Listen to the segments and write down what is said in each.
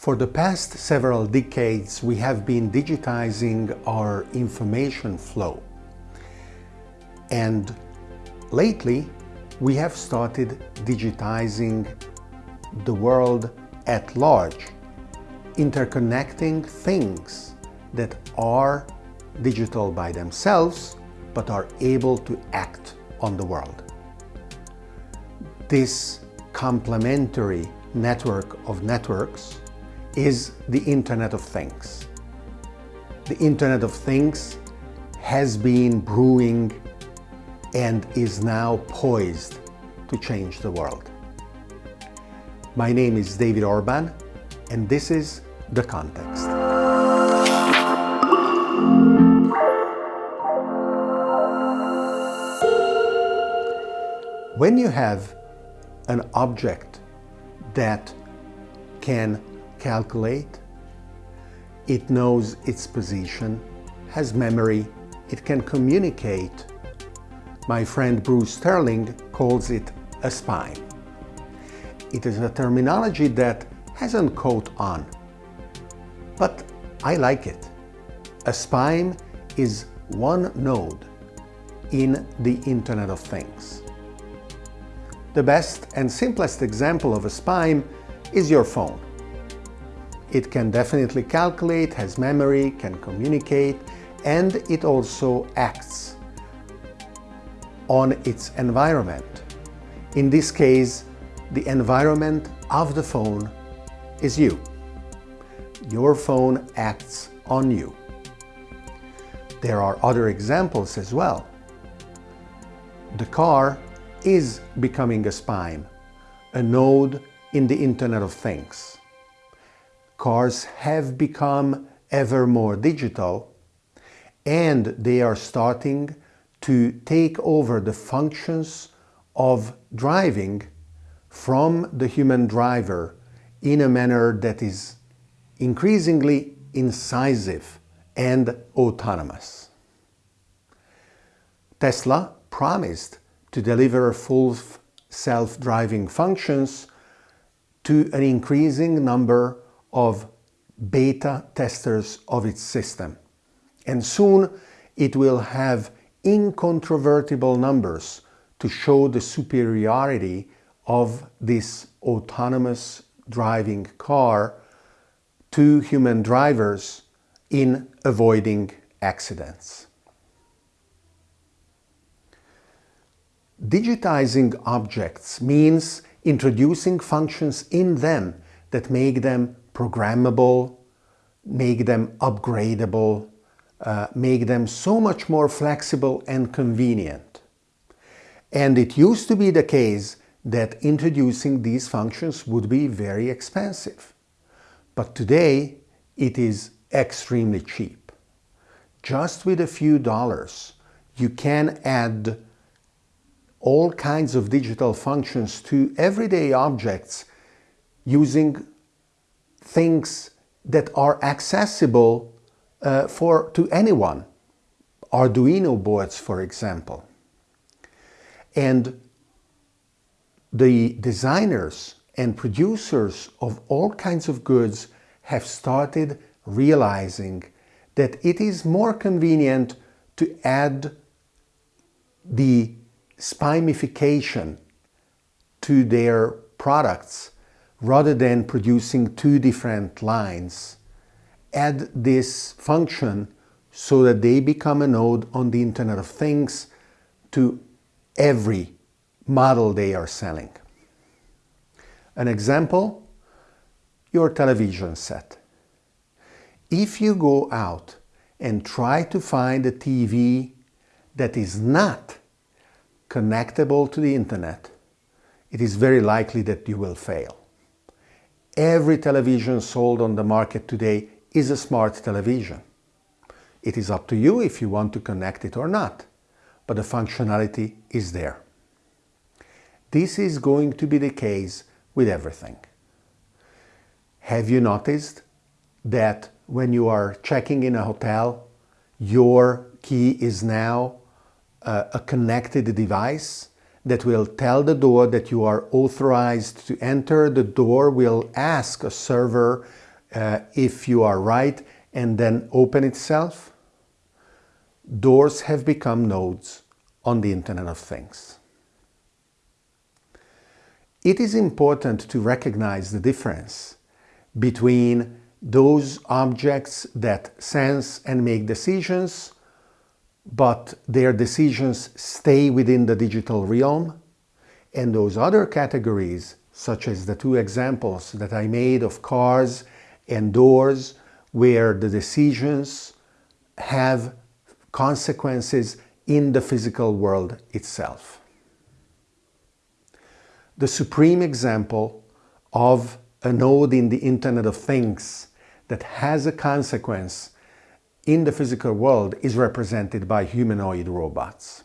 For the past several decades, we have been digitizing our information flow. And lately, we have started digitizing the world at large, interconnecting things that are digital by themselves, but are able to act on the world. This complementary network of networks is the Internet of Things. The Internet of Things has been brewing and is now poised to change the world. My name is David Orban and this is The Context. When you have an object that can calculate, it knows its position, has memory, it can communicate. My friend Bruce Sterling calls it a spime. It is a terminology that hasn't caught on, but I like it. A spime is one node in the Internet of Things. The best and simplest example of a spime is your phone. It can definitely calculate, has memory, can communicate, and it also acts on its environment. In this case, the environment of the phone is you. Your phone acts on you. There are other examples as well. The car is becoming a spime, a node in the Internet of Things. Cars have become ever more digital and they are starting to take over the functions of driving from the human driver in a manner that is increasingly incisive and autonomous. Tesla promised to deliver full self-driving functions to an increasing number of beta testers of its system. And soon it will have incontrovertible numbers to show the superiority of this autonomous driving car to human drivers in avoiding accidents. Digitizing objects means introducing functions in them that make them programmable, make them upgradable, uh, make them so much more flexible and convenient. And it used to be the case that introducing these functions would be very expensive. But today it is extremely cheap. Just with a few dollars, you can add all kinds of digital functions to everyday objects using things that are accessible uh, for to anyone. Arduino boards, for example. And the designers and producers of all kinds of goods have started realizing that it is more convenient to add the spimification to their products rather than producing two different lines. Add this function so that they become a node on the Internet of Things to every model they are selling. An example, your television set. If you go out and try to find a TV that is not connectable to the internet, it is very likely that you will fail. Every television sold on the market today is a smart television. It is up to you if you want to connect it or not, but the functionality is there. This is going to be the case with everything. Have you noticed that when you are checking in a hotel, your key is now uh, a connected device that will tell the door that you are authorized to enter. The door will ask a server uh, if you are right and then open itself, doors have become nodes on the Internet of Things. It is important to recognize the difference between those objects that sense and make decisions, but their decisions stay within the digital realm, and those other categories, such as the two examples that I made of cars and doors, where the decisions have consequences in the physical world itself. The supreme example of a node in the Internet of Things that has a consequence in the physical world is represented by humanoid robots.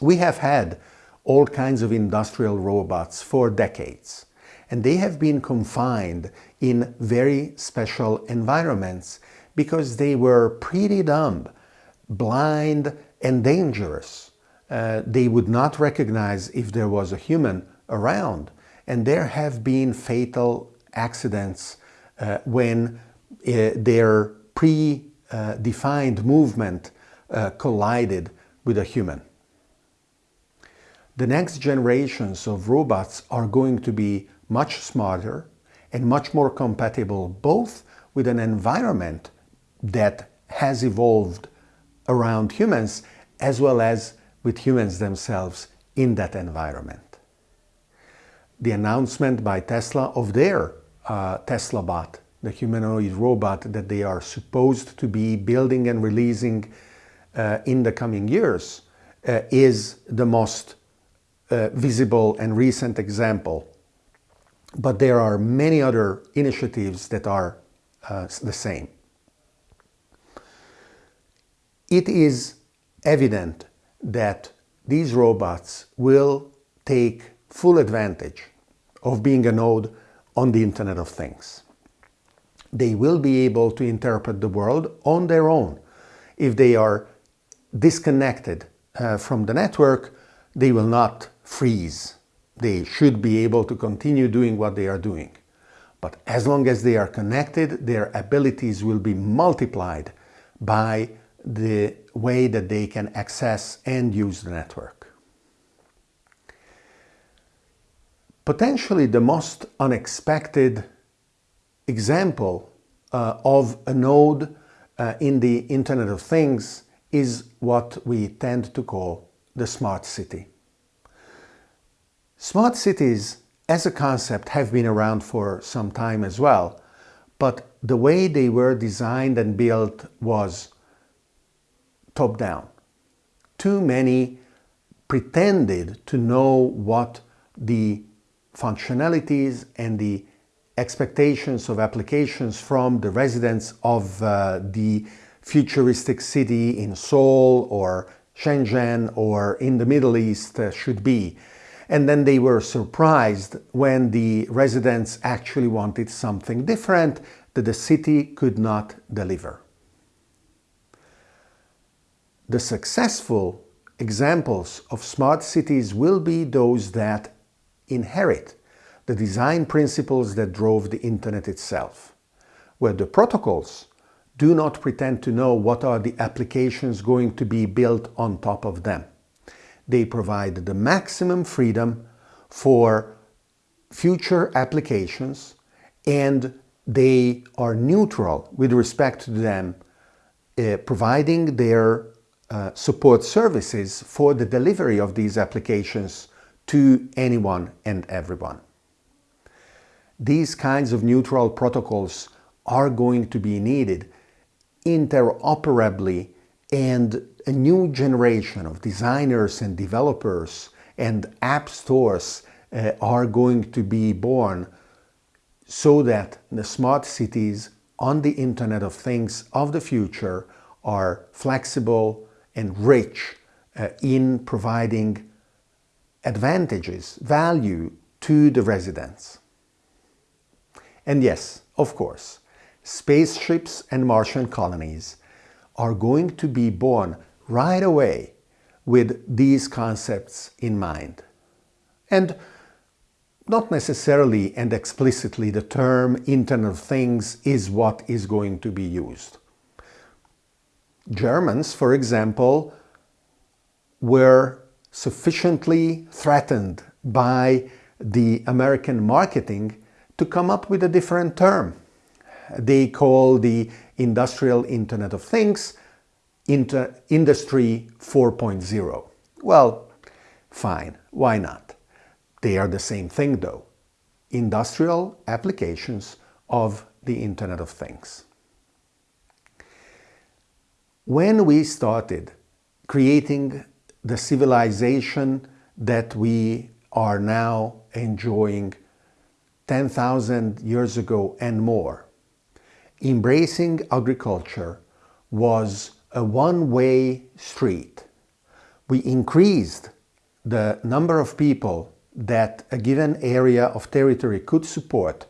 We have had all kinds of industrial robots for decades and they have been confined in very special environments because they were pretty dumb, blind and dangerous. Uh, they would not recognize if there was a human around and there have been fatal accidents uh, when uh, their pre-defined movement uh, collided with a human. The next generations of robots are going to be much smarter and much more compatible both with an environment that has evolved around humans as well as with humans themselves in that environment. The announcement by Tesla of their uh, Tesla bot, the humanoid robot that they are supposed to be building and releasing uh, in the coming years uh, is the most uh, visible and recent example but there are many other initiatives that are uh, the same. It is evident that these robots will take full advantage of being a node on the Internet of Things. They will be able to interpret the world on their own. If they are disconnected uh, from the network, they will not freeze they should be able to continue doing what they are doing. But as long as they are connected, their abilities will be multiplied by the way that they can access and use the network. Potentially the most unexpected example uh, of a node uh, in the Internet of Things is what we tend to call the smart city. Smart cities as a concept have been around for some time as well, but the way they were designed and built was top-down. Too many pretended to know what the functionalities and the expectations of applications from the residents of uh, the futuristic city in Seoul or Shenzhen or in the Middle East uh, should be and then they were surprised when the residents actually wanted something different that the city could not deliver. The successful examples of smart cities will be those that inherit the design principles that drove the internet itself, where the protocols do not pretend to know what are the applications going to be built on top of them they provide the maximum freedom for future applications and they are neutral with respect to them uh, providing their uh, support services for the delivery of these applications to anyone and everyone. These kinds of neutral protocols are going to be needed interoperably and a new generation of designers and developers and app stores uh, are going to be born so that the smart cities on the Internet of Things of the future are flexible and rich uh, in providing advantages, value to the residents. And yes, of course, spaceships and Martian colonies are going to be born right away with these concepts in mind. And not necessarily and explicitly the term Internet of Things is what is going to be used. Germans, for example, were sufficiently threatened by the American marketing to come up with a different term. They call the Industrial Internet of Things Inter Industry 4.0. Well, fine, why not? They are the same thing though. Industrial applications of the Internet of Things. When we started creating the civilization that we are now enjoying 10,000 years ago and more, embracing agriculture was a one-way street. We increased the number of people that a given area of territory could support,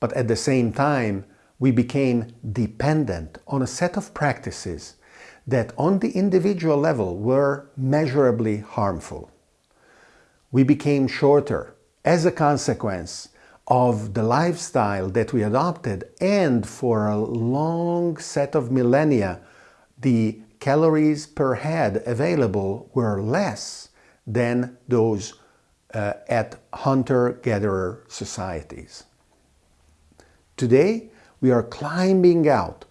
but at the same time we became dependent on a set of practices that on the individual level were measurably harmful. We became shorter as a consequence of the lifestyle that we adopted and for a long set of millennia the calories per head available were less than those uh, at hunter-gatherer societies. Today we are climbing out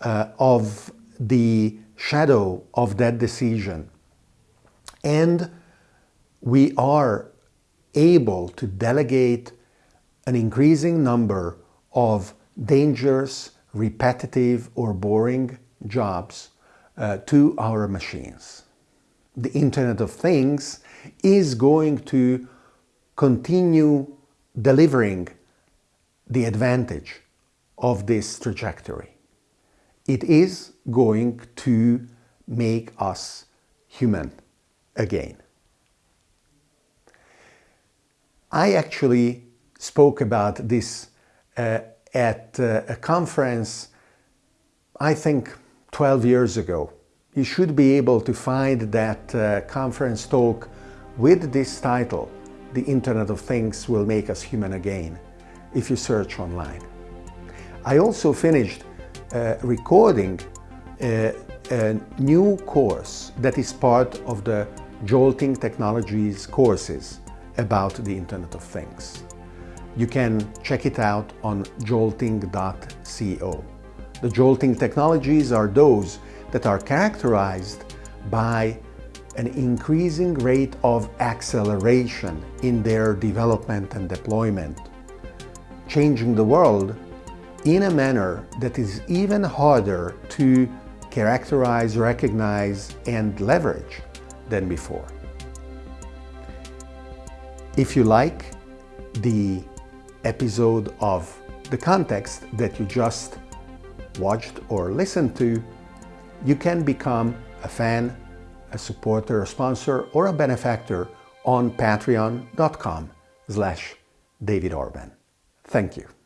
uh, of the shadow of that decision. And we are able to delegate an increasing number of dangerous, repetitive or boring jobs uh, to our machines. The Internet of Things is going to continue delivering the advantage of this trajectory it is going to make us human again. I actually spoke about this uh, at uh, a conference, I think 12 years ago. You should be able to find that uh, conference talk with this title, The Internet of Things Will Make Us Human Again, if you search online. I also finished uh, recording a, a new course that is part of the Jolting Technologies courses about the Internet of Things. You can check it out on jolting.co. The jolting technologies are those that are characterized by an increasing rate of acceleration in their development and deployment, changing the world in a manner that is even harder to characterize, recognize, and leverage than before. If you like the episode of the context that you just watched or listened to, you can become a fan, a supporter, a sponsor, or a benefactor on patreon.com slash David Orban. Thank you.